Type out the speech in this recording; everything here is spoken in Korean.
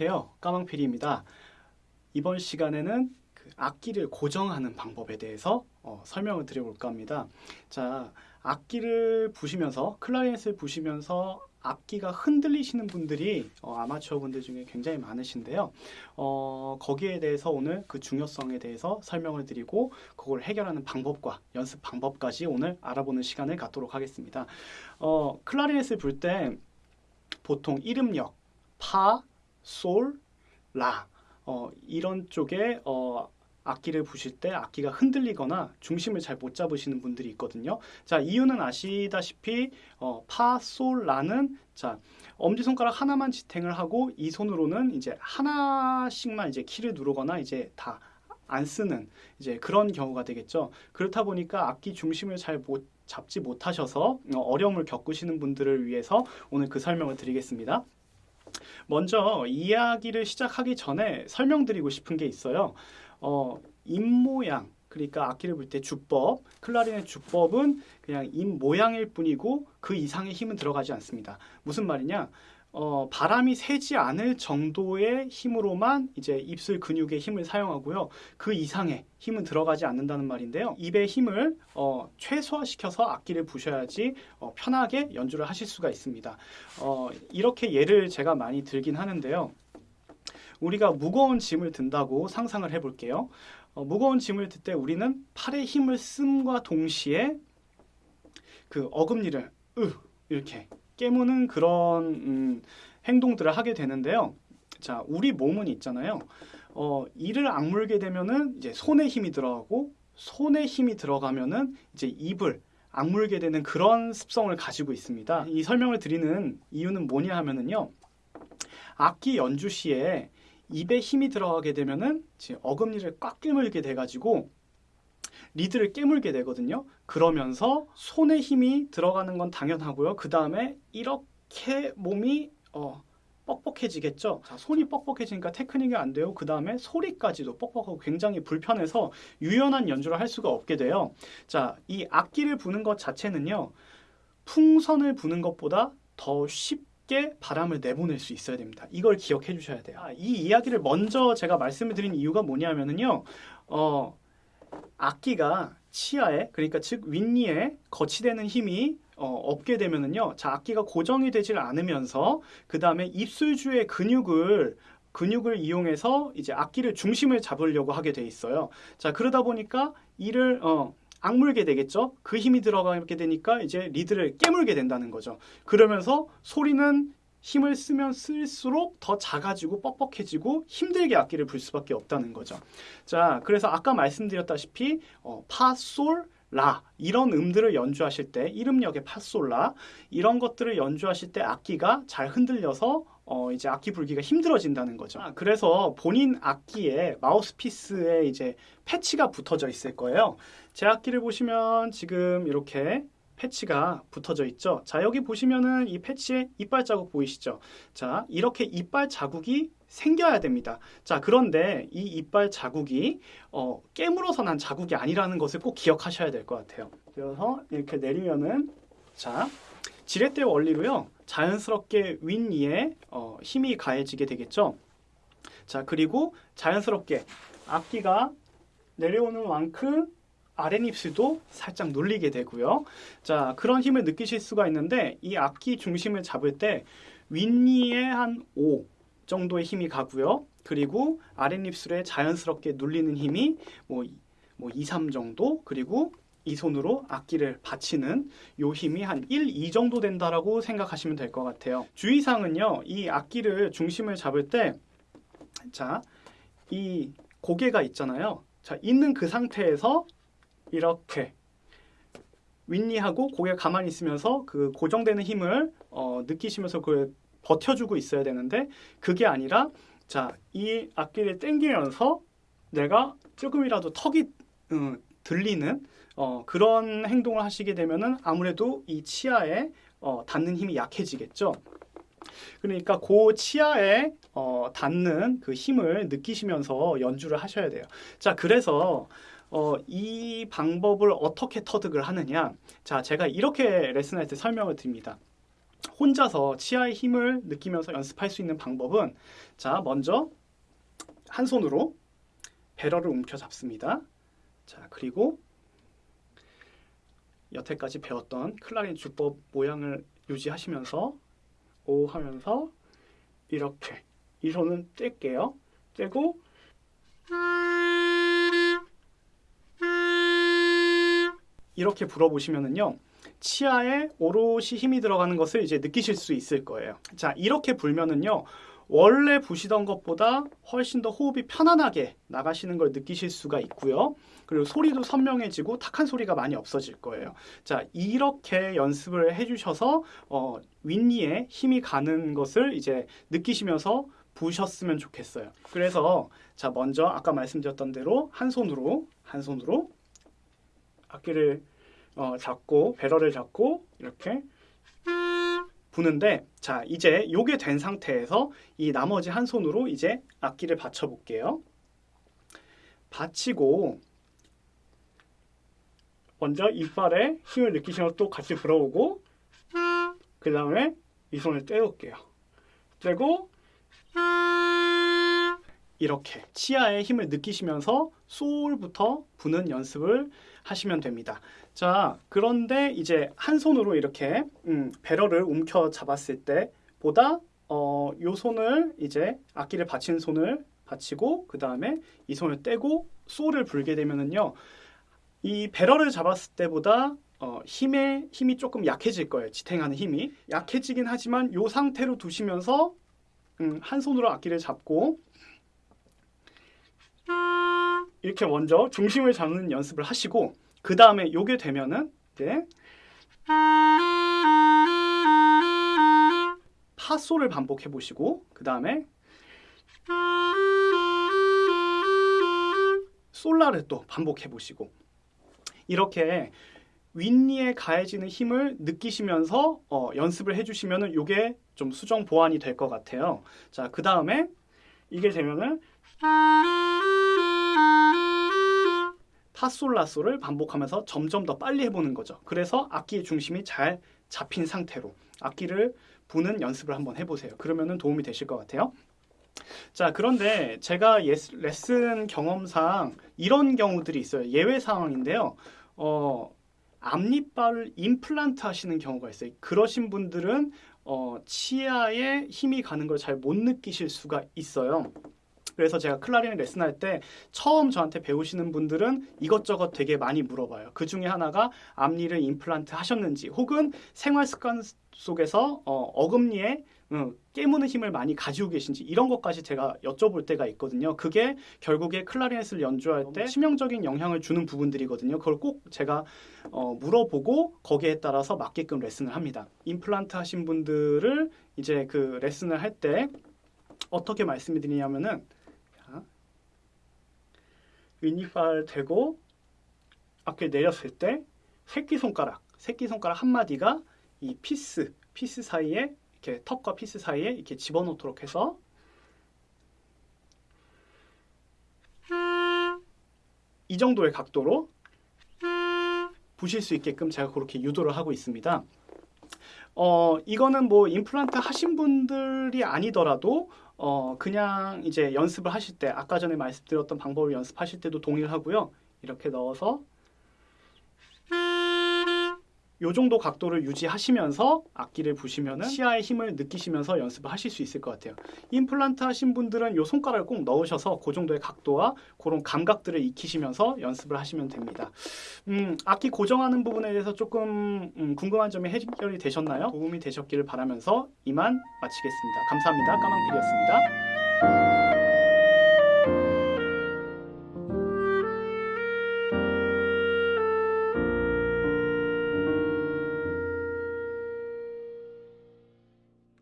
안녕하세요. 까망피리입니다. 이번 시간에는 그 악기를 고정하는 방법에 대해서 어, 설명을 드려볼까 합니다. 자, 악기를 부시면서 클라리넷을 부시면서 악기가 흔들리시는 분들이 어, 아마추어 분들 중에 굉장히 많으신데요. 어, 거기에 대해서 오늘 그 중요성에 대해서 설명을 드리고 그걸 해결하는 방법과 연습 방법까지 오늘 알아보는 시간을 갖도록 하겠습니다. 어, 클라리넷을 불 때 보통 이름력 파, 솔, 라 어, 이런 쪽에 어, 악기를 부실 때 악기가 흔들리거나 중심을 잘 못 잡으시는 분들이 있거든요. 자 이유는 아시다시피 어, 파, 솔, 라는 자 엄지 손가락 하나만 지탱을 하고 이 손으로는 이제 하나씩만 이제 키를 누르거나 이제 다 안 쓰는 이제 그런 경우가 되겠죠. 그렇다 보니까 악기 중심을 잘못 잡지 못하셔서 어, 어려움을 겪으시는 분들을 위해서 오늘 그 설명을 드리겠습니다. 먼저 이야기를 시작하기 전에 설명드리고 싶은 게 있어요. 어, 입모양 그러니까 악기를 불때 주법, 클라리넷 주법은 그냥 입 모양일 뿐이고 그 이상의 힘은 들어가지 않습니다. 무슨 말이냐? 어, 바람이 새지 않을 정도의 힘으로만 이제 입술 근육의 힘을 사용하고요. 그 이상의 힘은 들어가지 않는다는 말인데요. 입의 힘을 어, 최소화시켜서 악기를 부셔야지 어, 편하게 연주를 하실 수가 있습니다. 어, 이렇게 예를 제가 많이 들긴 하는데요. 우리가 무거운 짐을 든다고 상상을 해볼게요. 어, 무거운 짐을 들 때 우리는 팔의 힘을 씀과 동시에 그 어금니를 으 이렇게 깨무는 그런 음, 행동들을 하게 되는데요. 자, 우리 몸은 있잖아요. 어, 이를 악물게 되면은 이제 손에 힘이 들어가고 손에 힘이 들어가면은 이제 입을 악물게 되는 그런 습성을 가지고 있습니다. 이 설명을 드리는 이유는 뭐냐 하면은요. 악기 연주 시에 입에 힘이 들어가게 되면은 어금니를 꽉 깨물게 돼가지고 리드를 깨물게 되거든요. 그러면서 손에 힘이 들어가는 건 당연하고요. 그 다음에 이렇게 몸이 어, 뻑뻑해지겠죠. 자, 손이 뻑뻑해지니까 테크닉이 안 돼요. 그 다음에 소리까지도 뻑뻑하고 굉장히 불편해서 유연한 연주를 할 수가 없게 돼요. 자, 이 악기를 부는 것 자체는요. 풍선을 부는 것보다 더 쉽게 바람을 내보낼 수 있어야 됩니다. 이걸 기억해 주셔야 돼요. 아, 이 이야기를 먼저 제가 말씀을 드린 이유가 뭐냐면은요. 어, 악기가 치아에 그러니까 즉 윗니에 거치되는 힘이 어, 없게 되면은요. 자, 악기가 고정이 되질 않으면서 그 다음에 입술주의 근육을 근육을 이용해서 이제 악기를 중심을 잡으려고 하게 돼 있어요. 자, 그러다 보니까 이를 어, 악물게 되겠죠. 그 힘이 들어가게 되니까 이제 리드를 깨물게 된다는 거죠. 그러면서 소리는 힘을 쓰면 쓸수록 더 작아지고 뻑뻑해지고 힘들게 악기를 불 수밖에 없다는 거죠. 자, 그래서 아까 말씀드렸다시피 어, 파, 솔, 라 이런 음들을 연주하실 때 이름역의 파솔라 이런 것들을 연주하실 때 악기가 잘 흔들려서 어 이제 악기 불기가 힘들어진다는 거죠. 아, 그래서 본인 악기에 마우스피스에 이제 패치가 붙어져 있을 거예요. 제 악기를 보시면 지금 이렇게 패치가 붙어져 있죠. 자, 여기 보시면은 이 패치에 이빨 자국 보이시죠? 자, 이렇게 이빨 자국이 생겨야 됩니다. 자, 그런데 이 이빨 자국이 어, 깨물어서 난 자국이 아니라는 것을 꼭 기억하셔야 될 것 같아요. 그래서 이렇게 내리면은 자, 지렛대 원리로요. 자연스럽게 윗니에 어, 힘이 가해지게 되겠죠. 자, 그리고 자연스럽게 악기가 내려오는 만큼 아랫입술도 살짝 눌리게 되고요. 자, 그런 힘을 느끼실 수가 있는데 이 악기 중심을 잡을 때 윗니에 한 5 정도의 힘이 가고요. 그리고 아랫입술에 자연스럽게 눌리는 힘이 뭐, 뭐 2, 3 정도 그리고 이 손으로 악기를 받치는 요 힘이 한 1, 2 정도 된다라고 생각하시면 될 것 같아요. 주의사항은요. 이 악기를 중심을 잡을 때 자, 이 고개가 있잖아요. 자, 있는 그 상태에서 이렇게 윗니하고 고개 가만히 있으면서 그 고정되는 힘을 어, 느끼시면서 그 버텨주고 있어야 되는데 그게 아니라 자 이 악기를 당기면서 내가 조금이라도 턱이 음, 들리는 어, 그런 행동을 하시게 되면은 아무래도 이 치아에 어, 닿는 힘이 약해지겠죠. 그러니까 그 치아에 어, 닿는 그 힘을 느끼시면서 연주를 하셔야 돼요. 자, 그래서 어, 이 방법을 어떻게 터득을 하느냐? 자, 제가 이렇게 레슨할 때 설명을 드립니다. 혼자서 치아의 힘을 느끼면서 연습할 수 있는 방법은 자 먼저 한 손으로 배럴을 움켜 잡습니다. 자 그리고 여태까지 배웠던 클라린 주법 모양을 유지하시면서 오 하면서 이렇게 이 손은 뗄게요. 떼고 이렇게 불어보시면은요. 치아에 오롯이 힘이 들어가는 것을 이제 느끼실 수 있을 거예요. 자, 이렇게 불면은요. 원래 부시던 것보다 훨씬 더 호흡이 편안하게 나가시는 걸 느끼실 수가 있고요. 그리고 소리도 선명해지고 탁한 소리가 많이 없어질 거예요. 자, 이렇게 연습을 해주셔서 어, 윗니에 힘이 가는 것을 이제 느끼시면서 부셨으면 좋겠어요. 그래서 자 먼저 아까 말씀드렸던 대로 한 손으로 한 손으로 악기를 어, 잡고 배럴을 잡고 이렇게 부는데 자 이제 요게 된 상태에서 이 나머지 한 손으로 이제 악기를 받쳐 볼게요. 받치고 먼저 이빨에 힘을 느끼시면 또 같이 불어오고 그 다음에 이 손을 떼올게요. 떼고 이렇게 치아에 힘을 느끼시면서 소울부터 부는 연습을 하시면 됩니다. 자, 그런데 이제 한 손으로 이렇게 음, 배럴을 움켜 잡았을 때 보다 어, 요 손을 이제 악기를 받친 손을 받치고 그 다음에 이 손을 떼고 소울을 불게 되면은요, 이 배럴을 잡았을 때보다 어, 힘의 힘이 조금 약해질 거예요. 지탱하는 힘이 약해지긴 하지만 요 상태로 두시면서 음, 한 손으로 악기를 잡고 이렇게 먼저 중심을 잡는 연습을 하시고 그 다음에 요게 되면은 이제 파솔을 반복해 보시고 그 다음에 솔라를 또 반복해 보시고 이렇게 윗니에 가해지는 힘을 느끼시면서 어, 연습을 해주시면은 요게 좀 수정 보완이 될 것 같아요. 자, 그 다음에 이게 되면은 파솔라솔을 반복하면서 점점 더 빨리 해보는 거죠. 그래서 악기의 중심이 잘 잡힌 상태로 악기를 부는 연습을 한번 해보세요. 그러면은 도움이 되실 것 같아요. 자, 그런데 제가 예스, 레슨 경험상 이런 경우들이 있어요. 예외 상황인데요. 어, 앞니빨을 임플란트 하시는 경우가 있어요. 그러신 분들은 어, 치아에 힘이 가는 걸 잘 못 느끼실 수가 있어요. 그래서 제가 클라리넷 레슨할 때 처음 저한테 배우시는 분들은 이것저것 되게 많이 물어봐요. 그 중에 하나가 앞니를 임플란트 하셨는지 혹은 생활 습관 속에서 어, 금니에 어, 깨무는 힘을 많이 가지고 계신지 이런 것까지 제가 여쭤볼 때가 있거든요. 그게 결국에 클라리넷을 연주할 때 치명적인 영향을 주는 부분들이거든요. 그걸 꼭 제가 어, 물어보고 거기에 따라서 맞게끔 레슨을 합니다. 임플란트 하신 분들을 이제 그 레슨을 할 때 어떻게 말씀을 드리냐면은 윗니빨 대고 앞에 내렸을 때 새끼손가락, 새끼손가락 한 마디가 이 piece, piece 사이에 이렇게 턱과 piece 사이에 이렇게 집어넣도록 해서 이 정도의 각도로 부실 수 있게끔 제가 그렇게 유도를 하고 있습니다. 어, 이거는 뭐 임플란트 하신 분들이 아니더라도 어, 그냥 이제 연습을 하실 때 아까 전에 말씀드렸던 방법을 연습하실 때도 동일하고요. 이렇게 넣어서 요 정도 각도를 유지하시면서 악기를 부시면 치아의 힘을 느끼시면서 연습을 하실 수 있을 것 같아요. 임플란트 하신 분들은 요 손가락을 꼭 넣으셔서 그 정도의 각도와 그런 감각들을 익히시면서 연습을 하시면 됩니다. 음, 악기 고정하는 부분에 대해서 조금 음, 궁금한 점이 해결이 되셨나요? 도움이 되셨기를 바라면서 이만 마치겠습니다. 감사합니다. 까망필이었습니다.